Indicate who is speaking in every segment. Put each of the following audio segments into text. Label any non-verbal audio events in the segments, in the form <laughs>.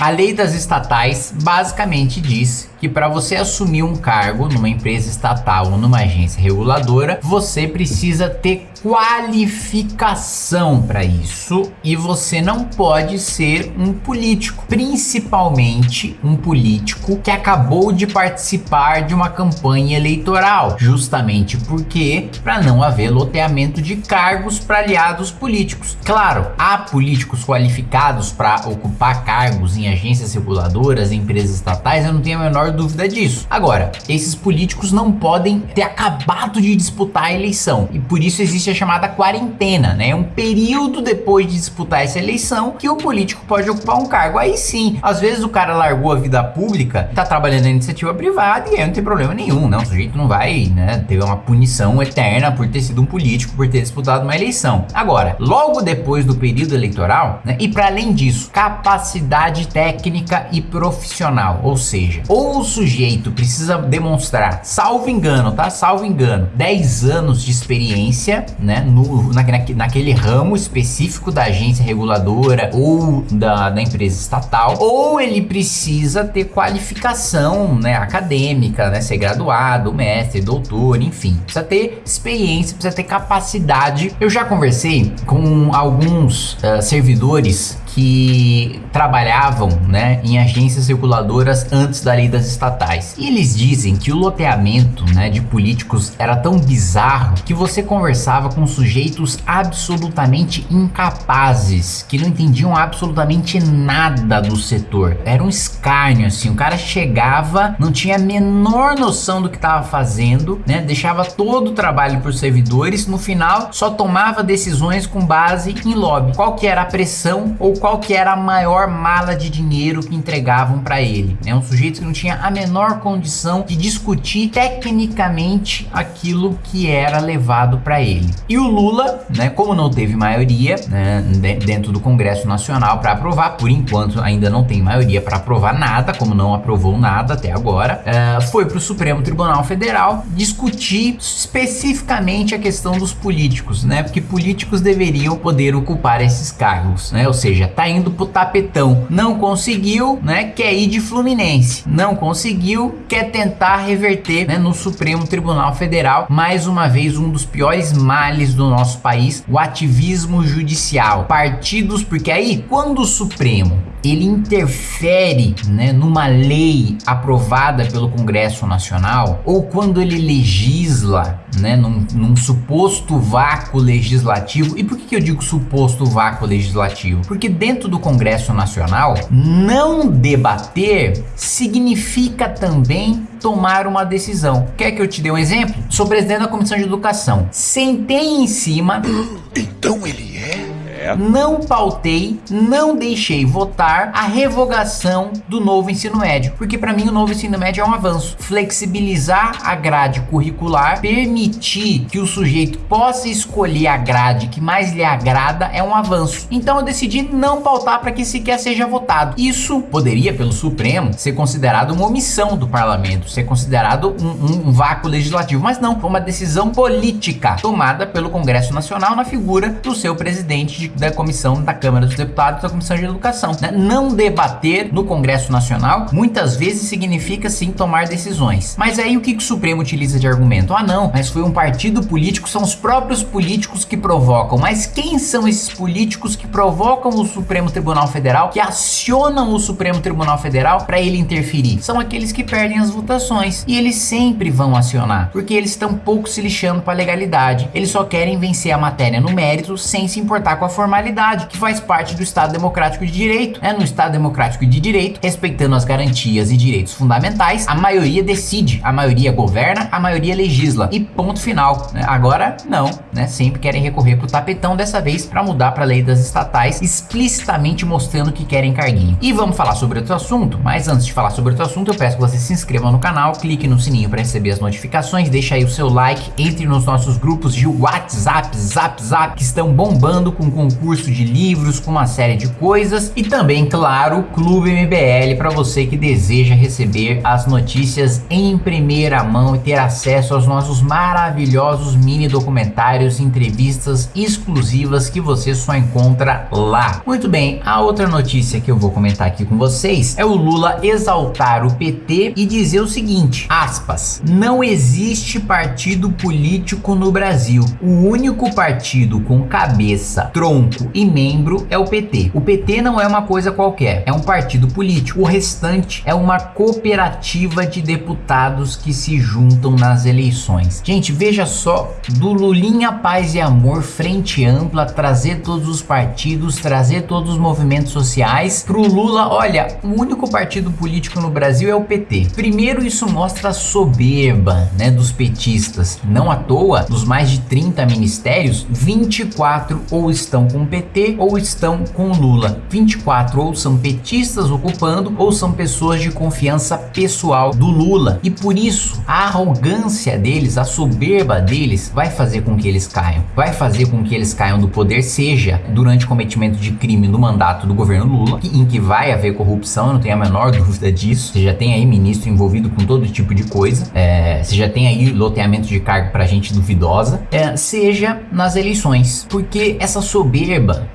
Speaker 1: A lei das estatais basicamente diz que para você assumir um cargo numa empresa estatal ou numa agência reguladora, você precisa ter qualificação para isso e você não pode ser um político, principalmente um político que acabou de participar de uma campanha eleitoral, justamente porque para não haver loteamento de cargos para aliados políticos. Claro, há políticos qualificados para ocupar cargos em agências reguladoras, em empresas estatais, eu não tenho a menor dúvida disso. Agora, esses políticos não podem ter acabado de disputar a eleição e por isso existe a chamada quarentena, né? É um período depois de disputar essa eleição que o político pode ocupar um cargo. Aí sim, às vezes o cara largou a vida pública, tá trabalhando na iniciativa privada e aí não tem problema nenhum, né? O sujeito não vai, né, ter uma punição eterna por ter sido um político, por ter disputado uma eleição. Agora, logo depois do período eleitoral, né, e para além disso, capacidade técnica e profissional, ou seja, ou o sujeito precisa demonstrar, salvo engano, tá? Salvo engano, 10 anos de experiência, né, no, na, naquele ramo específico da agência reguladora ou da, da empresa estatal, ou ele precisa ter qualificação, né, acadêmica, né, ser graduado, mestre, doutor, enfim, precisa ter experiência, precisa ter capacidade. Eu já conversei com alguns uh, servidores que trabalhavam né, em agências reguladoras antes da lei das estatais. E eles dizem que o loteamento né, de políticos era tão bizarro que você conversava com sujeitos absolutamente incapazes, que não entendiam absolutamente nada do setor. Era um escárnio, assim, o cara chegava, não tinha a menor noção do que estava fazendo, né, deixava todo o trabalho para os servidores, no final só tomava decisões com base em lobby. Qual que era a pressão ou qual que era a maior mala de dinheiro que entregavam para ele. É um sujeito que não tinha a menor condição de discutir tecnicamente aquilo que era levado para ele. E o Lula, né, como não teve maioria né, dentro do Congresso Nacional para aprovar, por enquanto ainda não tem maioria para aprovar nada, como não aprovou nada até agora, uh, foi para o Supremo Tribunal Federal discutir especificamente a questão dos políticos, né, porque políticos deveriam poder ocupar esses cargos, né, ou seja, tá indo pro tapetão. Não conseguiu, né? Quer ir de Fluminense. Não conseguiu, quer tentar reverter, né, no Supremo Tribunal Federal. Mais uma vez, um dos piores males do nosso país, o ativismo judicial. Partidos, porque aí, quando o Supremo ele interfere né, numa lei aprovada pelo Congresso Nacional ou quando ele legisla né, num, num suposto vácuo legislativo. E por que, que eu digo suposto vácuo legislativo? Porque dentro do Congresso Nacional, não debater significa também tomar uma decisão. Quer que eu te dê um exemplo? Sou presidente da Comissão de Educação. Sentei em cima. <coughs>
Speaker 2: Então ele é?
Speaker 1: Não pautei, não deixei votar a revogação do novo ensino médio, porque para mim o novo ensino médio é um avanço. Flexibilizar a grade curricular, permitir que o sujeito possa escolher a grade que mais lhe agrada é um avanço. Então eu decidi não pautar para que sequer seja votado. Isso poderia, pelo Supremo, ser considerado uma omissão do parlamento, ser considerado um, um, um vácuo legislativo, mas não, foi uma decisão política tomada pelo Congresso Nacional na figura do seu presidente de da comissão da Câmara dos Deputados da Comissão de Educação. Né? Não debater no Congresso Nacional muitas vezes significa sim tomar decisões. Mas aí o que, que o Supremo utiliza de argumento? Ah não, mas foi um partido político, são os próprios políticos que provocam. Mas quem são esses políticos que provocam o Supremo Tribunal Federal, que acionam o Supremo Tribunal Federal para ele interferir? São aqueles que perdem as votações. E eles sempre vão acionar, porque eles estão pouco se lixando para a legalidade. Eles só querem vencer a matéria no mérito sem se importar com a formalidade, que faz parte do Estado Democrático de Direito. É no Estado Democrático de Direito, respeitando as garantias e direitos fundamentais, a maioria decide, a maioria governa, a maioria legisla. E ponto final. Né? Agora, não, né? Sempre querem recorrer pro tapetão dessa vez para mudar para a lei das estatais, explicitamente mostrando que querem carguinho. E vamos falar sobre outro assunto, mas antes de falar sobre outro assunto, eu peço que você se inscreva no canal, clique no sininho para receber as notificações, deixa aí o seu like, entre nos nossos grupos de WhatsApp, Zap, Zap, que estão bombando com, com curso de livros com uma série de coisas e também, claro, o Clube MBL para você que deseja receber as notícias em primeira mão e ter acesso aos nossos maravilhosos mini documentários, entrevistas exclusivas que você só encontra lá. Muito bem, a outra notícia que eu vou comentar aqui com vocês é o Lula exaltar o PT e dizer o seguinte, aspas, não existe partido político no Brasil. O único partido com cabeça, tronco e membro é o PT. O PT não é uma coisa qualquer, é um partido político. O restante é uma cooperativa de deputados que se juntam nas eleições. Gente, veja só, do Lulinha Paz e Amor, frente ampla, trazer todos os partidos, trazer todos os movimentos sociais pro Lula, olha, o único partido político no Brasil é o PT. Primeiro isso mostra a soberba, né, dos petistas. Não à toa, dos mais de 30 ministérios, 24 ou estão com o PT ou estão com o Lula. 24 ou são petistas ocupando ou são pessoas de confiança pessoal do Lula. E por isso, a arrogância deles, a soberba deles vai fazer com que eles caiam. Vai fazer com que eles caiam do poder, seja durante cometimento de crime no mandato do governo Lula, em que vai haver corrupção, eu não tenho a menor dúvida disso. Você já tem aí ministro envolvido com todo tipo de coisa, é, você já tem aí loteamento de cargo para gente duvidosa, é, seja nas eleições, porque essa soberba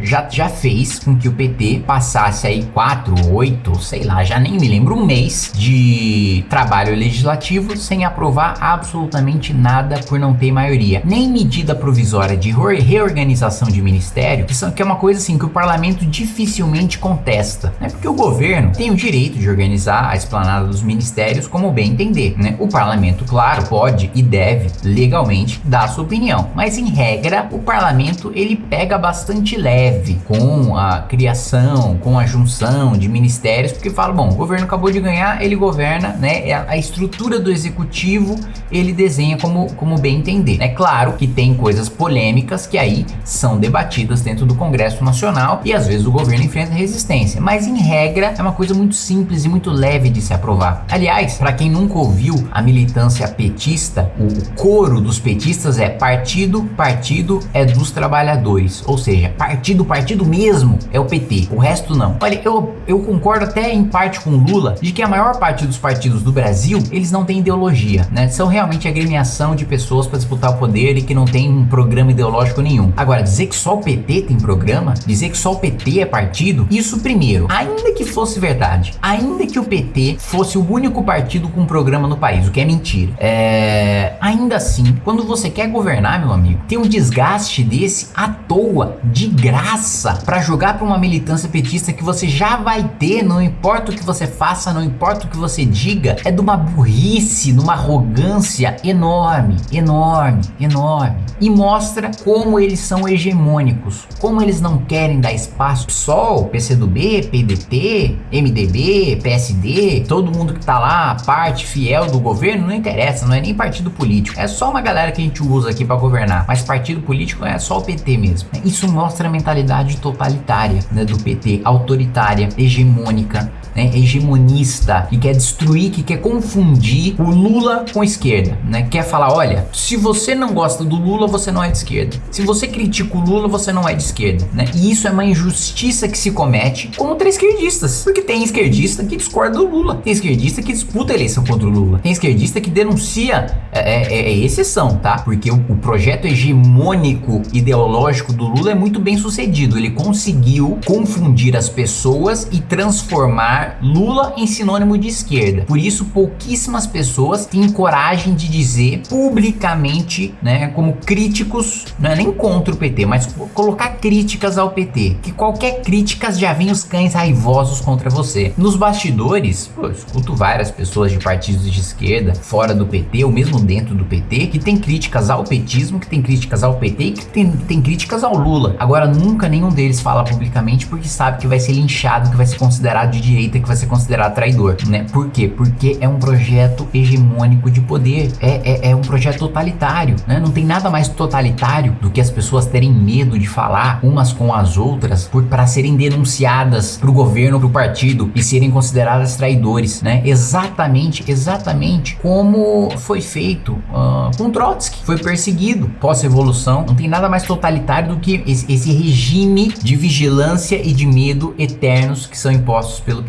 Speaker 1: já, já fez com que o PT passasse aí 4, 8, sei lá, já nem me lembro, um mês de trabalho legislativo sem aprovar absolutamente nada por não ter maioria. Nem medida provisória de reorganização de ministério, que, são, que é uma coisa assim que o parlamento dificilmente contesta, né? Porque o governo tem o direito de organizar a esplanada dos ministérios como bem entender, né? O parlamento, claro, pode e deve legalmente dar sua opinião, mas em regra o parlamento ele pega bastante leve com a criação, com a junção de ministérios, porque fala, bom, o governo acabou de ganhar, ele governa, né? A estrutura do executivo ele desenha como, como bem entender. É claro que tem coisas polêmicas que aí são debatidas dentro do Congresso Nacional e às vezes o governo enfrenta resistência, mas em regra é uma coisa muito simples e muito leve de se aprovar. Aliás, para quem nunca ouviu a militância petista, o coro dos petistas é partido, partido é dos trabalhadores, ou seja, partido, partido mesmo é o PT, o resto não. Olha, eu, eu concordo até em parte com Lula de que a maior parte dos partidos do Brasil, eles não têm ideologia, né? São realmente agremiação de pessoas para disputar o poder e que não tem um programa ideológico nenhum. Agora, dizer que só o PT tem programa, dizer que só o PT é partido, isso primeiro, ainda que fosse verdade, ainda que o PT fosse o único partido com programa no país, o que é mentira. É... Ainda assim, quando você quer governar, meu amigo, tem um desgaste desse à toa, de graça, para jogar para uma militância petista que você já vai ter, não importa o que você faça, não importa o que você diga, é de uma burrice, de uma arrogância enorme, enorme, enorme. E mostra como eles são hegemônicos, como eles não querem dar espaço. PSOL, PCdoB, PDT, MDB, PSD, todo mundo que tá lá, parte fiel do governo, não interessa, não é nem partido político. É só uma galera que a gente usa aqui para governar. Mas partido político é só o PT mesmo. Isso mostra a mentalidade totalitária né, do PT, autoritária, hegemônica, né, hegemonista, que quer destruir, que quer confundir o Lula com a esquerda, né? Quer falar, olha, se você não gosta do Lula, você não é de esquerda. Se você critica o Lula, você não é de esquerda, né? E isso é uma injustiça que se comete contra esquerdistas, porque tem esquerdista que discorda do Lula, tem esquerdista que disputa a eleição contra o Lula, tem esquerdista que denuncia, é, é, é exceção, tá? Porque o, o projeto hegemônico ideológico do Lula é muito bem sucedido, ele conseguiu confundir as pessoas e transformar Lula em sinônimo de esquerda. Por isso, pouquíssimas pessoas têm coragem de dizer publicamente, né, como críticos, não é nem contra o PT, mas colocar críticas ao PT. Que qualquer crítica já vem os cães raivosos contra você. Nos bastidores, pô, eu escuto várias pessoas de partidos de esquerda, fora do PT, ou mesmo dentro do PT, que tem críticas ao petismo, que tem críticas ao PT e que tem, tem críticas ao Lula. Agora, nunca nenhum deles fala publicamente porque sabe que vai ser linchado, que vai ser considerado de direita que vai ser considerado traidor, né? Por quê? Porque é um projeto hegemônico de poder, é, é, é um projeto totalitário, né? Não tem nada mais totalitário do que as pessoas terem medo de falar umas com as outras para serem denunciadas pro governo, pro partido e serem consideradas traidores, né? Exatamente, exatamente como foi feito uh, com Trotsky, foi perseguido pós-revolução. Não tem nada mais totalitário do que esse,
Speaker 3: esse regime de vigilância e de medo eternos que são impostos pelo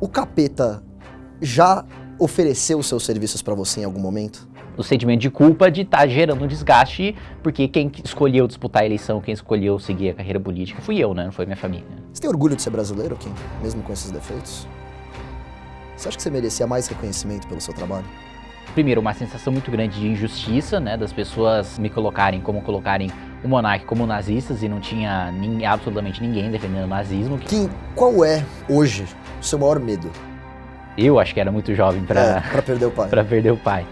Speaker 4: O capeta já ofereceu seus serviços para você em algum momento?
Speaker 1: O sentimento de culpa de estar tá gerando um desgaste, porque quem escolheu disputar a eleição, quem escolheu seguir a carreira política fui eu, né? Não foi minha família.
Speaker 4: Você tem orgulho de ser brasileiro, Kim? Mesmo com esses defeitos? Você acha que você merecia mais reconhecimento pelo seu trabalho?
Speaker 1: Primeiro, uma sensação muito grande de injustiça, né? Das pessoas me colocarem como colocarem o monarca como nazistas e não tinha absolutamente ninguém defendendo o nazismo.
Speaker 4: Kim, qual é, hoje, o seu maior medo?
Speaker 1: Eu acho que era muito jovem para
Speaker 4: é, perder o pai. <laughs>
Speaker 1: para perder o pai.